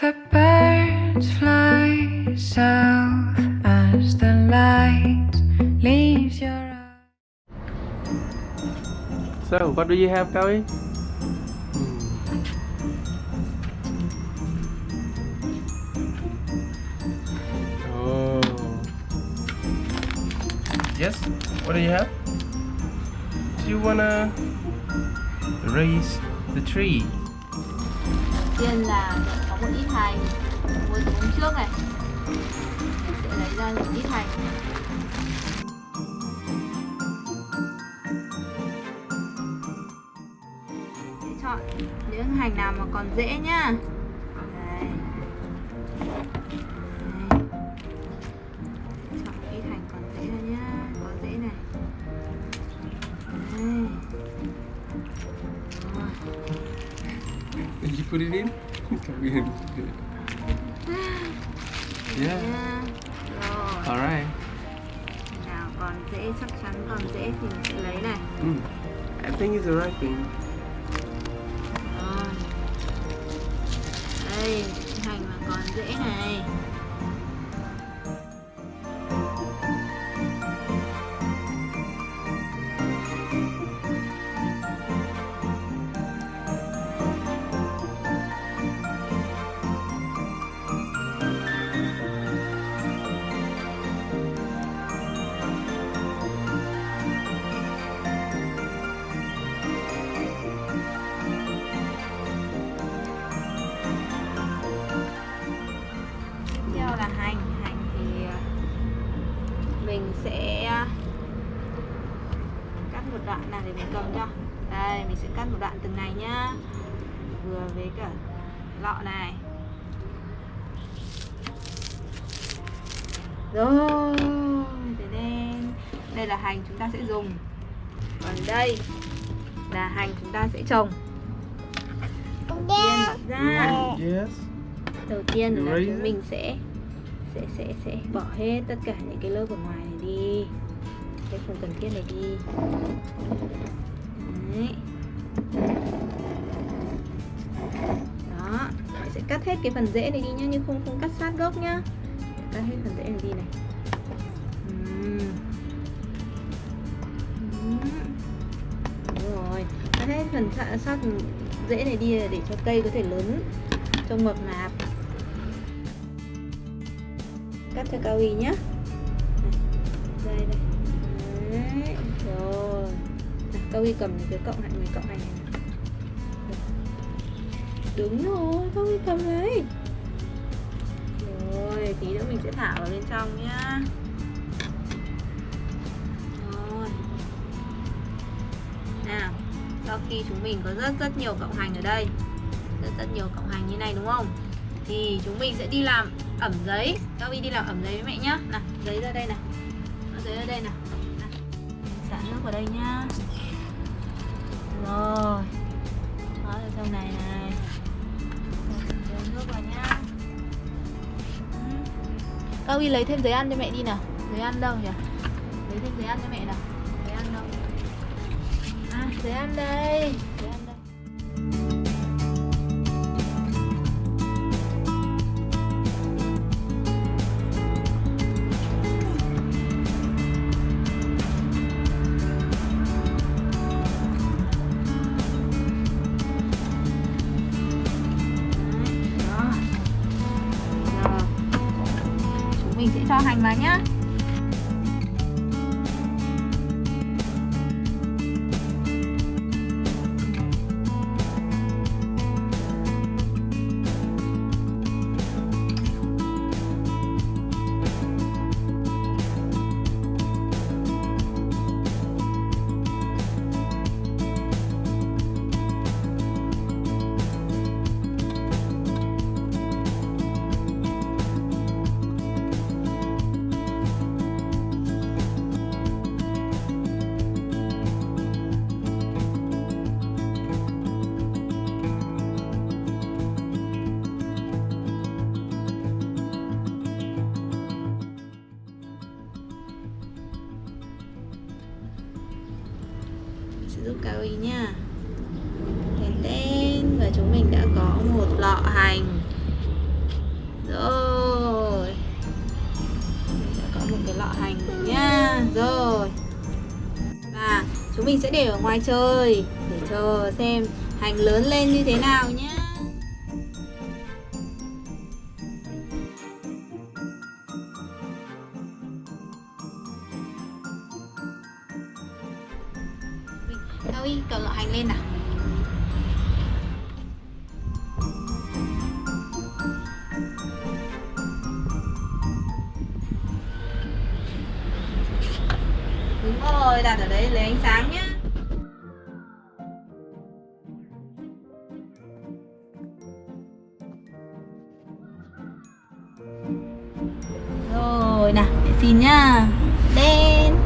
The birds fly south as the light leaves your eyes. So, what do you have, Kawi? Oh. Yes. What do you have? Do you wanna raise the tree? tiên là có một ít hành mua từ hôm trước này. Mình sẽ lấy ra một ít hành sẽ chọn những hành nào mà còn dễ nhá. Đây Đây. chọn ít hành còn dễ ra nhá. Có dễ này. Đây Did you put it in? Yeah. nha rồi Alright. nào còn dễ chắc chắn còn dễ thì mình sẽ lấy này Mm. I think it's the right thing. rồi đây hành mà còn dễ này mình sẽ ờ, cắt một đoạn nào để mình cầm cho. Đây mình sẽ cắt một đoạn từng này nhá. Vừa với cả lọ này. Rồi thế nên đây là hành chúng ta sẽ dùng. Còn đây là hành chúng ta sẽ trồng. Đầu tiên bỏ ra Yes. đầu tiên là chúng mình sẽ sẽ sẽ sẽ bỏ hết tất cả những cái lớp ở ngoài này đi. Cái không cần thiết này đi. Đấy. đó Mình sẽ cắt hết cái phần rễ này đi nhá nhưng không không cắt sát gốc nhá. Cắt hết phần rễ này đi này. Đúng rồi. Cắt hết phần sát, rễ này đi để cho cây có thể lớn trong mập nạp cắt cho cao y nhá. Đây đây. Đấy, rồi. Cao y cầm cái cộng hành này cộng hành này này. đúng rồi cao y cầm đấy. Rồi tí nữa mình sẽ thả vào bên trong nhá. Rồi. Nào sau khi chúng mình có rất rất nhiều cộng hành ở đây rất rất nhiều cộng hành như này đúng không? Thì chúng mình sẽ đi làm ẩm giấy. Các đi đi làm ẩm giấy với mẹ nhá. Nào giấy ra đây nè, giấy ra đây nào xả nước vào đây nhá. Rồi. Đó ở trong này này. Rồi, nước vào nhá. Ừ. các lấy thêm giấy ăn cho mẹ đi nào. Giấy ăn đâu nhỉ? Lấy thêm giấy ăn cho mẹ nào. Giấy ăn đâu? À giấy ăn đây. Mình sẽ cho hành vào sử cao calo nha. Đến tên và chúng mình đã có một lọ hành. Rồi. Đã có một cái lọ hành nha. Rồi. Và chúng mình sẽ để ở ngoài trời Để chờ xem hành lớn lên như thế nào nhé Cao Y lọ hành lên nào. Đúng rồi, đặt ở đấy lấy ánh sáng nhá. Rồi nào, để xin nhá. Đen